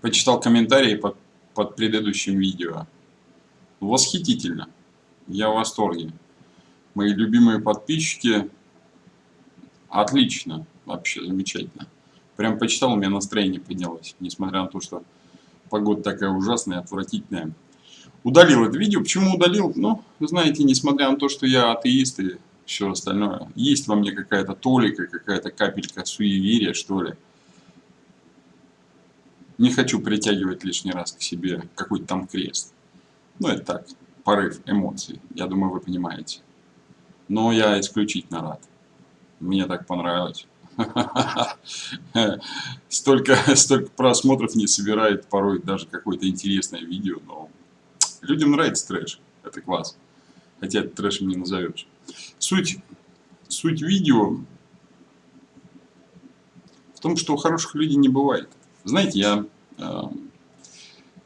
почитал комментарии под, под предыдущим видео. Восхитительно. Я в восторге. Мои любимые подписчики. Отлично. Вообще замечательно. Прям почитал, у меня настроение поднялось. Несмотря на то, что погода такая ужасная, отвратительная. Удалил это видео. Почему удалил? Ну, знаете, несмотря на то, что я атеист и все остальное, есть во мне какая-то толика, какая-то капелька суеверия, что ли. Не хочу притягивать лишний раз к себе какой-то там крест. Ну, это так, порыв эмоций. Я думаю, вы понимаете. Но я исключительно рад. Мне так понравилось. Столько, столько просмотров не собирает порой даже какое-то интересное видео, но людям нравится трэш. Это класс. Хотя это трэшем не назовешь. Суть, суть видео в том, что хороших людей не бывает. Знаете, я э,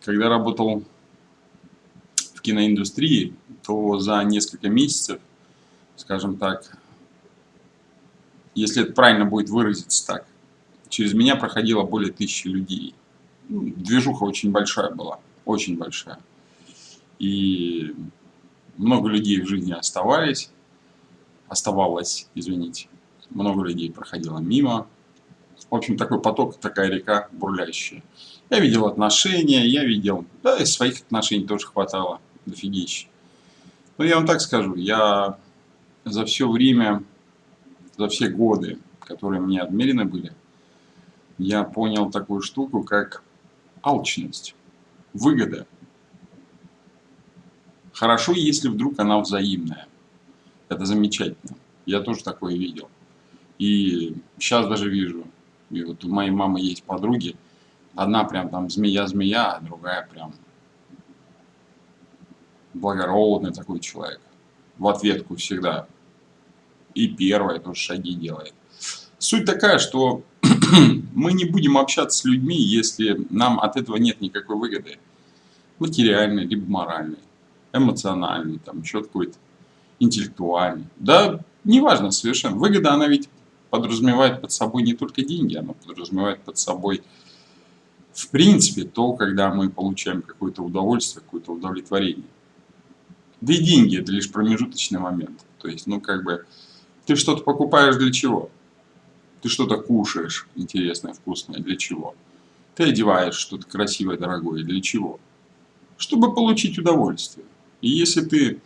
когда работал в киноиндустрии, то за несколько месяцев, скажем так, если это правильно будет выразиться так, через меня проходило более тысячи людей. Ну, движуха очень большая была, очень большая. И много людей в жизни оставались, оставалось, извините, много людей проходило мимо. В общем, такой поток, такая река бурлящая. Я видел отношения, я видел, да, и своих отношений тоже хватало, дофигища. Но я вам так скажу, я за все время за все годы, которые мне отмерены были, я понял такую штуку, как алчность, выгода. Хорошо, если вдруг она взаимная. Это замечательно. Я тоже такое видел. И сейчас даже вижу. И вот у моей мамы есть подруги. Одна прям там змея-змея, а другая прям благородный такой человек. В ответку всегда и первое тоже шаги делает. Суть такая, что мы не будем общаться с людьми, если нам от этого нет никакой выгоды. Материальной, либо моральной, эмоциональной, там еще какой-то интеллектуальной. Да, неважно совершенно. Выгода, она ведь подразумевает под собой не только деньги, она подразумевает под собой в принципе то, когда мы получаем какое-то удовольствие, какое-то удовлетворение. Да и деньги это лишь промежуточный момент. То есть, ну как бы ты что-то покупаешь для чего? Ты что-то кушаешь интересное, вкусное для чего? Ты одеваешь что-то красивое, дорогое для чего? Чтобы получить удовольствие. И если ты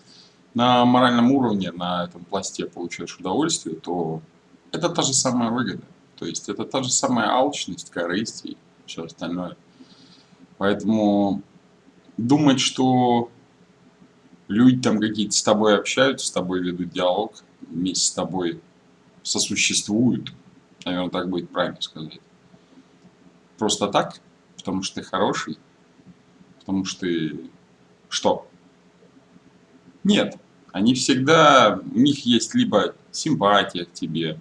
на моральном уровне, на этом пласте получаешь удовольствие, то это та же самая выгода. То есть это та же самая алчность, корысть и все остальное. Поэтому думать, что люди там какие-то с тобой общаются, с тобой ведут диалог, вместе с тобой сосуществуют, наверное, так будет правильно сказать. Просто так, потому что ты хороший, потому что ты что? Нет, они всегда, у них есть либо симпатия к тебе,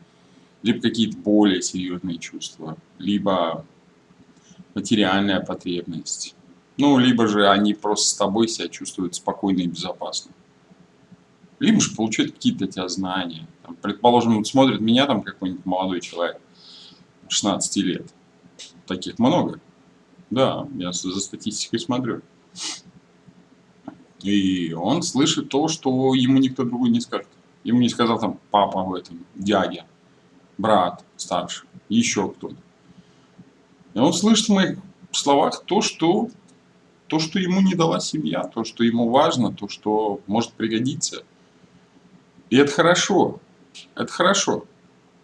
либо какие-то более серьезные чувства, либо материальная потребность. Ну, либо же они просто с тобой себя чувствуют спокойно и безопасно либо же получают какие-то эти знания. Там, предположим, вот смотрит меня там какой-нибудь молодой человек, 16 лет. Таких много. Да, я за статистикой смотрю. И он слышит то, что ему никто другой не скажет. Ему не сказал там папа в этом, дядя, брат старший, еще кто-то. И он слышит в моих словах то, что, то, что ему не дала семья, то, что ему важно, то, что может пригодиться. И это хорошо. Это хорошо.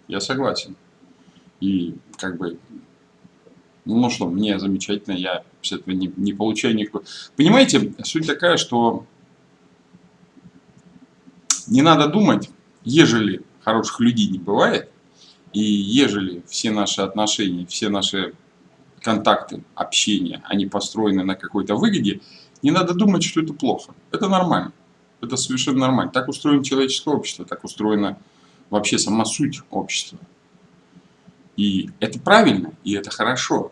Я согласен. И как бы, ну что, мне замечательно, я с этого не, не получаю никакого... Понимаете, суть такая, что не надо думать, ежели хороших людей не бывает, и ежели все наши отношения, все наши контакты, общение, они построены на какой-то выгоде, не надо думать, что это плохо. Это нормально. Это совершенно нормально. Так устроено человеческое общество, так устроена вообще сама суть общества. И это правильно, и это хорошо.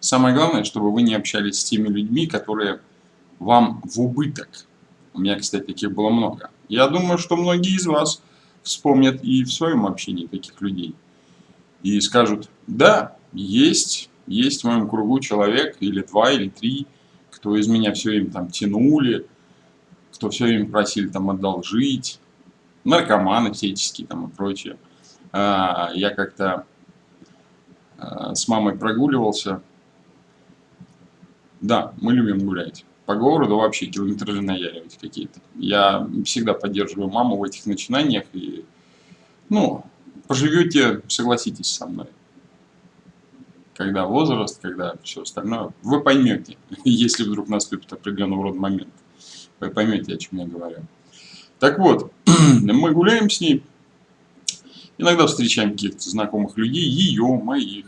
Самое главное, чтобы вы не общались с теми людьми, которые вам в убыток. У меня, кстати, таких было много. Я думаю, что многие из вас вспомнят и в своем общении таких людей. И скажут, да, есть Есть в моем кругу человек или два, или три, кто из меня все время там тянули, кто все время просили там одолжить, наркоманы всяческие там и прочее. А, я как-то а, с мамой прогуливался. Да, мы любим гулять. По городу вообще километражи наяривать какие-то. Я всегда поддерживаю маму в этих начинаниях. И, ну, поживете, согласитесь со мной. Когда возраст, когда все остальное, вы поймете, если вдруг наступит определенного рода момент. Вы поймете, о чем я говорю. Так вот, мы гуляем с ней, иногда встречаем каких-то знакомых людей, ее, моих.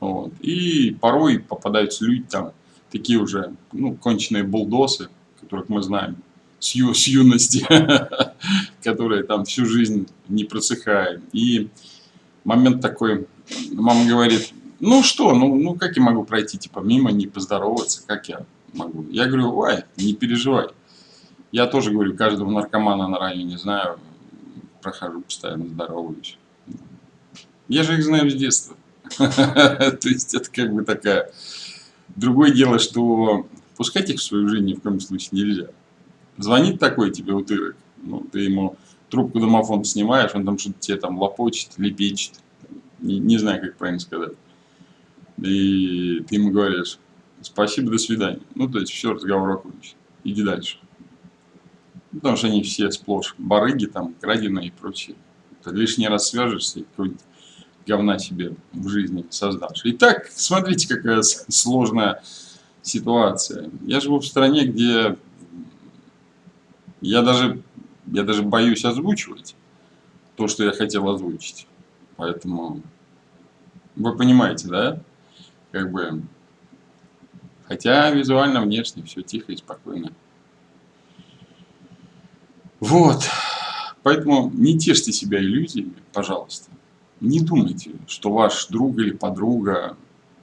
Вот. И порой попадаются люди там, такие уже, ну, конченые булдосы, которых мы знаем с, ю, с юности, которые там всю жизнь не просыхают. И момент такой, мама говорит, ну что, ну, ну как я могу пройти, типа, мимо, не поздороваться, как я могу? Я говорю, ой, не переживай. Я тоже говорю, каждого наркомана на районе знаю, прохожу постоянно, здороваюсь. Я же их знаю с детства. То есть это как бы такая... Другое дело, что пускать их в свою жизнь ни в коем случае нельзя. Звонит такой тебе утырок, ну, ты ему трубку домофон снимаешь, он там что-то тебе там лопочет, лепечет, не, не знаю, как правильно сказать. И ты ему говоришь, спасибо, до свидания. Ну, то есть все, разговор окончен. Иди дальше. Потому что они все сплошь барыги, там, краденые и прочее. Ты лишний раз свяжешься и какой-нибудь говна себе в жизни создашь. Итак, смотрите, какая сложная ситуация. Я живу в стране, где я даже, я даже боюсь озвучивать то, что я хотел озвучить. Поэтому вы понимаете, да? Как бы, хотя визуально, внешне все тихо и спокойно. Вот. Поэтому не тешьте себя иллюзиями, пожалуйста. Не думайте, что ваш друг или подруга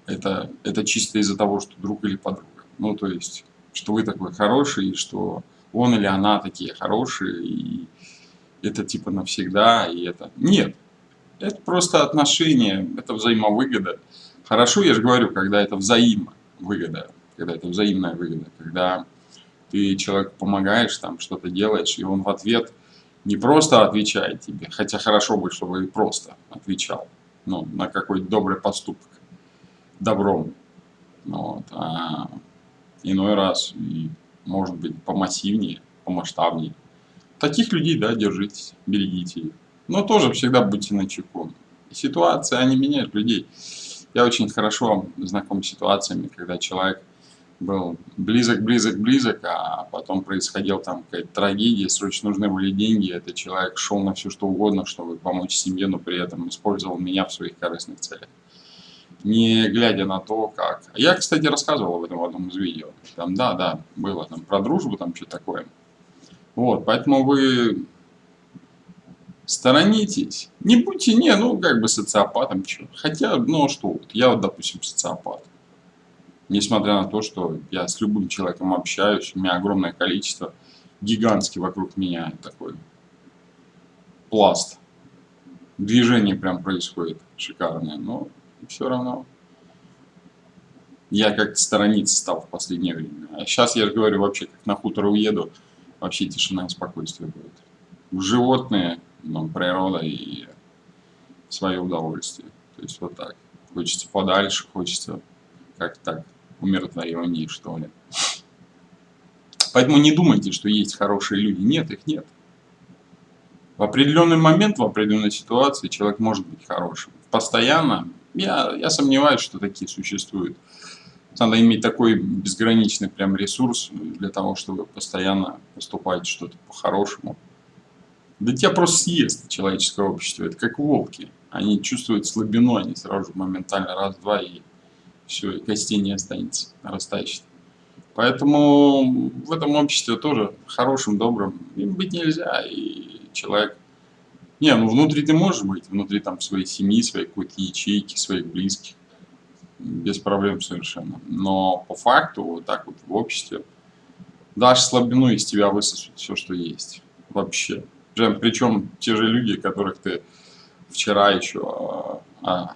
это, это чисто из-за того, что друг или подруга. Ну, то есть, что вы такой хороший, что он или она такие хорошие, и это типа навсегда, и это... Нет. Это просто отношения, это взаимовыгода. Хорошо, я же говорю, когда это взаимовыгода, когда это взаимная выгода, когда ты человеку помогаешь, там что-то делаешь, и он в ответ не просто отвечает тебе, хотя хорошо бы, чтобы и просто отвечал, ну, на какой-то добрый поступок, добром, вот, а иной раз, и, может быть, помассивнее, помасштабнее. Таких людей, да, держитесь, берегите их. Но тоже всегда будьте начеку. Ситуации, они меняют людей. Я очень хорошо знаком с ситуациями, когда человек был близок, близок, близок, а потом происходила там какая-то трагедия, срочно нужны были деньги, этот человек шел на все что угодно, чтобы помочь семье, но при этом использовал меня в своих корыстных целях. Не глядя на то, как... Я, кстати, рассказывал об этом в одном из видео. Там, да, да, было там про дружбу, там что такое. Вот, поэтому вы сторонитесь. Не будьте, не, ну, как бы социопатом, что. Хотя, ну, а что, вот, я вот, допустим, социопат несмотря на то, что я с любым человеком общаюсь, у меня огромное количество, гигантский вокруг меня такой пласт. Движение прям происходит шикарное, но все равно я как-то сторониться стал в последнее время. А сейчас я же говорю, вообще, как на хутор уеду, вообще тишина и спокойствие будет. Животные, ну, природа и свое удовольствие. То есть вот так. Хочется подальше, хочется как так умиротвореннее, что ли. Поэтому не думайте, что есть хорошие люди. Нет, их нет. В определенный момент, в определенной ситуации человек может быть хорошим. Постоянно, я, я сомневаюсь, что такие существуют. Надо иметь такой безграничный прям ресурс для того, чтобы постоянно поступать что-то по-хорошему. Да тебя просто съест человеческое общество. Это как волки. Они чувствуют слабину, они сразу же моментально раз-два и все, и костей не останется, растащит. Поэтому в этом обществе тоже хорошим, добрым им быть нельзя. И человек... Не, ну внутри ты можешь быть, внутри там своей семьи, своей какой-то ячейки, своих близких. Без проблем совершенно. Но по факту, вот так вот в обществе, дашь слабину, из тебя высосут все, что есть. Вообще. Причем те же люди, которых ты вчера еще а, а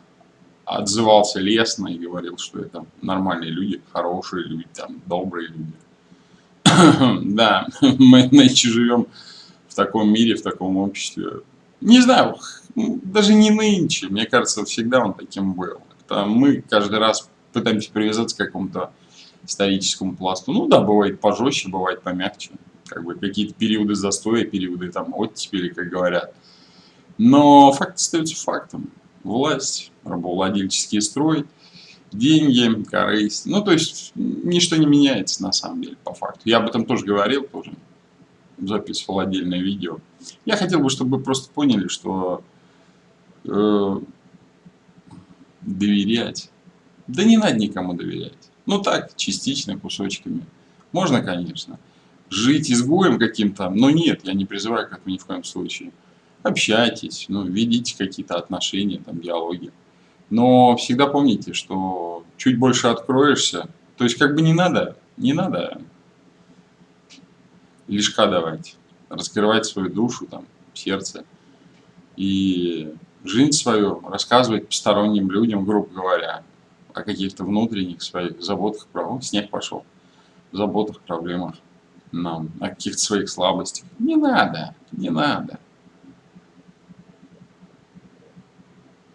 отзывался лестно и говорил, что это нормальные люди, хорошие люди, там, добрые люди. да, мы нынче живем в таком мире, в таком обществе. Не знаю, даже не нынче, мне кажется, всегда он таким был. Это мы каждый раз пытаемся привязаться к какому-то историческому пласту. Ну да, бывает пожестче, бывает помягче. Как бы какие-то периоды застоя, периоды там оттепели, как говорят. Но факт остается фактом. Власть, рабовладельческий строй, деньги, корысть. Ну, то есть, ничто не меняется на самом деле, по факту. Я об этом тоже говорил, тоже записывал отдельное видео. Я хотел бы, чтобы вы просто поняли, что э, доверять, да не надо никому доверять. Ну так, частично, кусочками. Можно, конечно. Жить изгоем каким-то, но нет, я не призываю к этому ни в коем случае. Общайтесь, ну, ведите какие-то отношения, там, диалоги. Но всегда помните, что чуть больше откроешься, то есть как бы не надо, не надо лишка давать, раскрывать свою душу, там, сердце и жизнь свою рассказывать посторонним людям, грубо говоря, о каких-то внутренних своих заботах, проблемах. Снег пошел. Заботах, проблемах. Нам, о каких-то своих слабостях. Не надо, не надо.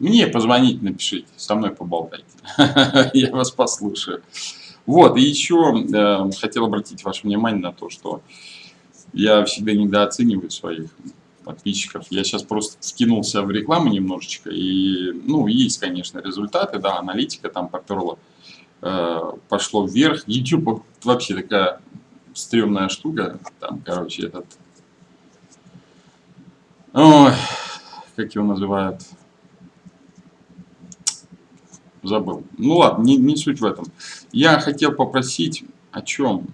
Мне позвонить, напишите, со мной поболтайте. Я вас послушаю. Вот, и еще э, хотел обратить ваше внимание на то, что я всегда недооцениваю своих подписчиков. Я сейчас просто вкинулся в рекламу немножечко, и, ну, есть, конечно, результаты, да, аналитика там поперла, э, пошло вверх. YouTube вообще такая стрёмная штука, там, короче, этот, ой, как его называют, забыл. Ну ладно, не, не суть в этом. Я хотел попросить о чем?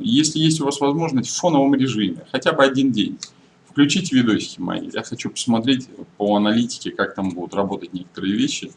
Если есть у вас возможность в фоновом режиме, хотя бы один день, Включите видосики мои. Я хочу посмотреть по аналитике, как там будут работать некоторые вещи.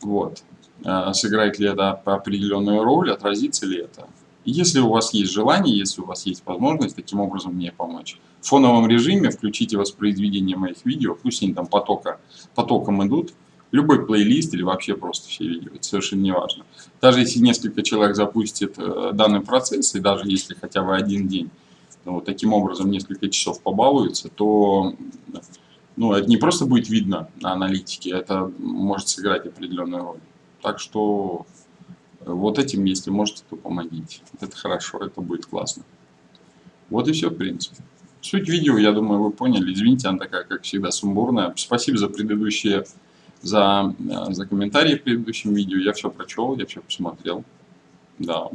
Вот. А, сыграет ли это определенную роль, отразится ли это. Если у вас есть желание, если у вас есть возможность таким образом мне помочь, в фоновом режиме включите воспроизведение моих видео, пусть они там потока, потоком идут, любой плейлист или вообще просто все видео, это совершенно не важно. Даже если несколько человек запустит э, данный процесс, и даже если хотя бы один день, вот таким образом несколько часов побалуется, то ну, это не просто будет видно на аналитике, это может сыграть определенную роль. Так что вот этим, если можете, то помогите. Это хорошо, это будет классно. Вот и все, в принципе. Суть видео, я думаю, вы поняли. Извините, она такая, как всегда, сумбурная. Спасибо за предыдущие, за, за комментарии в предыдущем видео. Я все прочел, я все посмотрел. Да.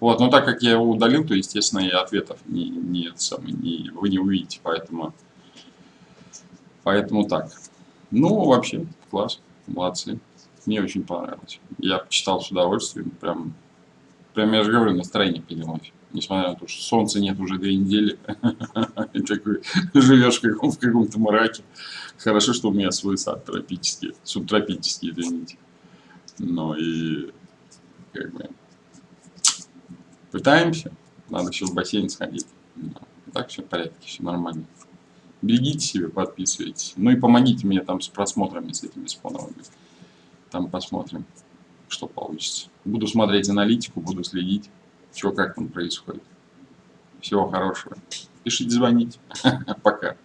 Вот, но так как я его удалил, то, естественно, и ответов не, не, самый, не, вы не увидите, поэтому, поэтому так. Ну, вообще, класс, молодцы. Мне очень понравилось. Я почитал с удовольствием, прям, прям я же говорю, настроение поднялось. Несмотря на то, что солнца нет уже две недели, и такой живешь в каком-то мраке. Хорошо, что у меня свой сад тропический, субтропический, извините. Но и как бы Пытаемся. Надо еще в бассейн сходить. Так все в порядке, все нормально. Берегите себя, подписывайтесь. Ну и помогите мне там с просмотрами, с этими споновыми. Там посмотрим, что получится. Буду смотреть аналитику, буду следить, что как там происходит. Всего хорошего. Пишите, звоните. Пока.